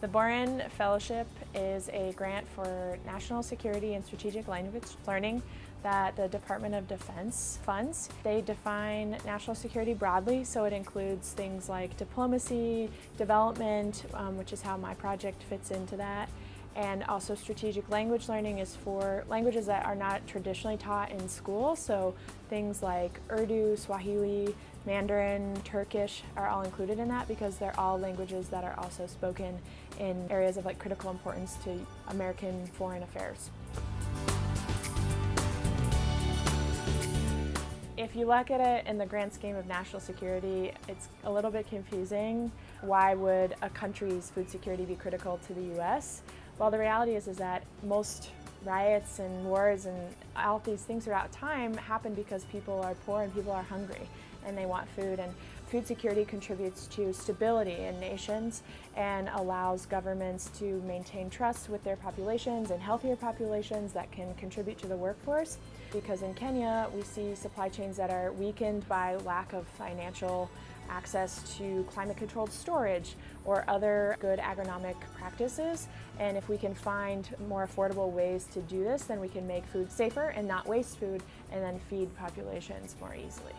The Boren Fellowship is a grant for national security and strategic language learning that the Department of Defense funds. They define national security broadly, so it includes things like diplomacy, development, um, which is how my project fits into that, and also strategic language learning is for languages that are not traditionally taught in school, so things like Urdu, Swahili, Mandarin, Turkish are all included in that because they're all languages that are also spoken in areas of like critical importance to American foreign affairs. If you look at it in the grand scheme of national security, it's a little bit confusing. Why would a country's food security be critical to the U.S.? Well, the reality is, is that most riots and wars and all these things throughout time happen because people are poor and people are hungry and they want food. And food security contributes to stability in nations and allows governments to maintain trust with their populations and healthier populations that can contribute to the workforce. Because in Kenya, we see supply chains that are weakened by lack of financial access to climate-controlled storage or other good agronomic practices. And if we can find more affordable ways to do this, then we can make food safer and not waste food and then feed populations more easily.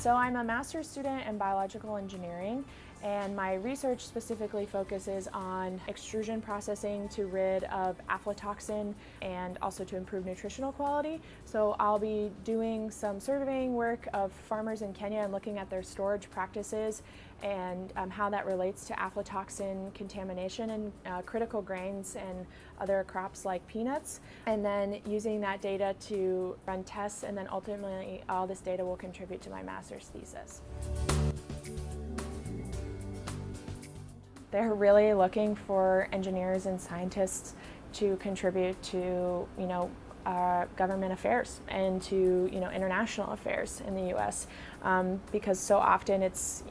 So I'm a master's student in biological engineering and my research specifically focuses on extrusion processing to rid of aflatoxin and also to improve nutritional quality. So I'll be doing some surveying work of farmers in Kenya and looking at their storage practices and um, how that relates to aflatoxin contamination in uh, critical grains and other crops like peanuts. And then using that data to run tests and then ultimately all this data will contribute to my master's thesis. They're really looking for engineers and scientists to contribute to, you know, uh, government affairs and to, you know, international affairs in the U.S. Um, because so often it's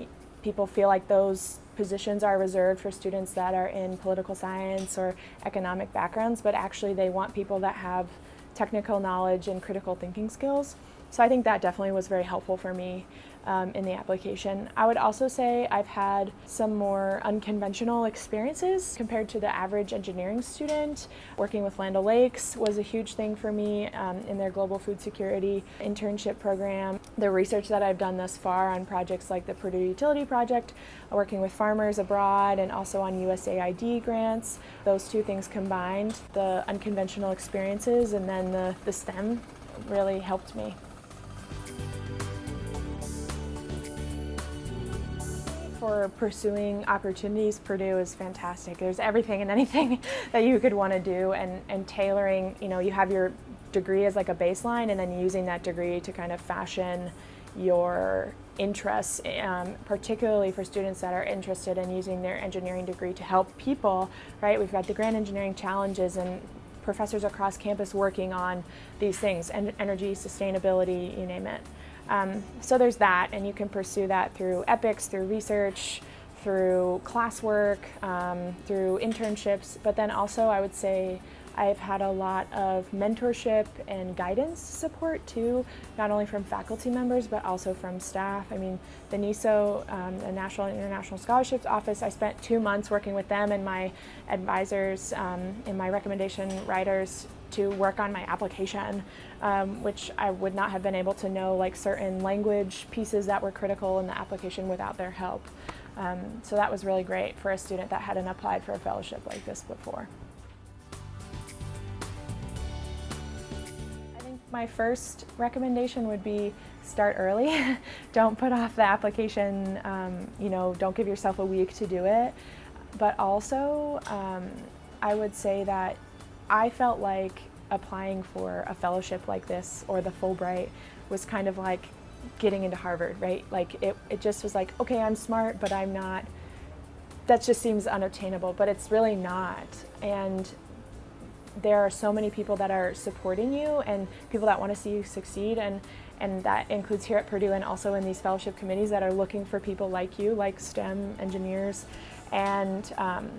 people feel like those positions are reserved for students that are in political science or economic backgrounds, but actually they want people that have technical knowledge and critical thinking skills. So I think that definitely was very helpful for me um, in the application. I would also say I've had some more unconventional experiences compared to the average engineering student. Working with Land O'Lakes was a huge thing for me um, in their global food security internship program. The research that I've done thus far on projects like the Purdue Utility Project, working with farmers abroad and also on USAID grants, those two things combined, the unconventional experiences and then the, the STEM really helped me. For pursuing opportunities, Purdue is fantastic. There's everything and anything that you could want to do and, and tailoring, you know, you have your degree as like a baseline and then using that degree to kind of fashion your interests, um, particularly for students that are interested in using their engineering degree to help people, right? We've got the Grand Engineering Challenges and professors across campus working on these things, and energy, sustainability, you name it. Um, so there's that, and you can pursue that through EPICS, through research, through classwork, um, through internships, but then also I would say I've had a lot of mentorship and guidance support too, not only from faculty members but also from staff. I mean, the NISO, um, the National and International Scholarships Office, I spent two months working with them and my advisors um, and my recommendation writers to work on my application, um, which I would not have been able to know like certain language pieces that were critical in the application without their help. Um, so that was really great for a student that hadn't applied for a fellowship like this before. I think my first recommendation would be start early. don't put off the application, um, you know, don't give yourself a week to do it. But also, um, I would say that I felt like applying for a fellowship like this or the Fulbright was kind of like getting into Harvard, right? Like it, it just was like, okay, I'm smart, but I'm not, that just seems unattainable, but it's really not. And there are so many people that are supporting you and people that want to see you succeed and and that includes here at Purdue and also in these fellowship committees that are looking for people like you, like STEM engineers, and um,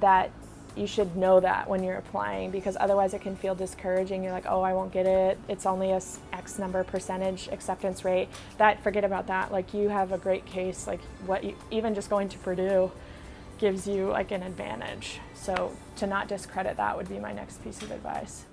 that you should know that when you're applying because otherwise it can feel discouraging. You're like, oh, I won't get it. It's only a X number percentage acceptance rate. That forget about that. Like you have a great case. Like what, you, even just going to Purdue gives you like an advantage. So to not discredit that would be my next piece of advice.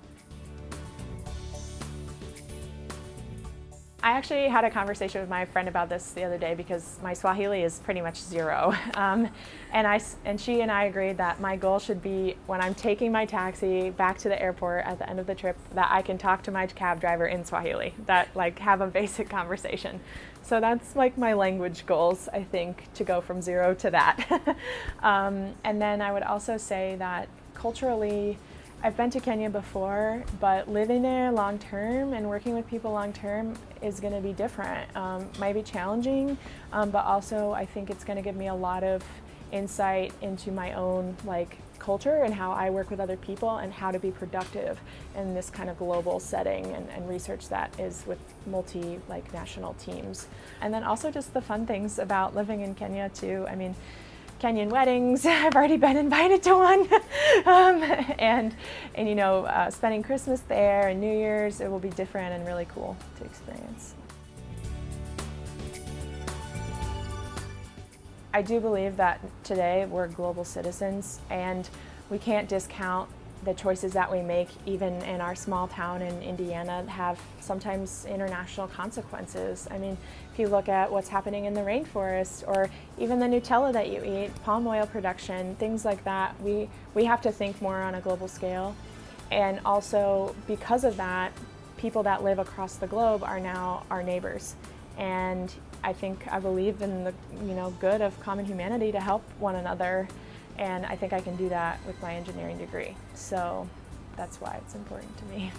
I actually had a conversation with my friend about this the other day because my Swahili is pretty much zero. Um, and, I, and she and I agreed that my goal should be when I'm taking my taxi back to the airport at the end of the trip that I can talk to my cab driver in Swahili, that like have a basic conversation. So that's like my language goals, I think, to go from zero to that. um, and then I would also say that culturally, I've been to Kenya before, but living there long term and working with people long term is going to be different. Um, might be challenging, um, but also I think it's going to give me a lot of insight into my own like culture and how I work with other people and how to be productive in this kind of global setting and, and research that is with multi like national teams. And then also just the fun things about living in Kenya too. I mean, Kenyan weddings. I've already been invited to one. um, and, and, you know, uh, spending Christmas there and New Year's, it will be different and really cool to experience. I do believe that today we're global citizens and we can't discount the choices that we make, even in our small town in Indiana, have sometimes international consequences. I mean, if you look at what's happening in the rainforest or even the Nutella that you eat, palm oil production, things like that, we, we have to think more on a global scale. And also, because of that, people that live across the globe are now our neighbors. And I think I believe in the you know good of common humanity to help one another and I think I can do that with my engineering degree. So that's why it's important to me.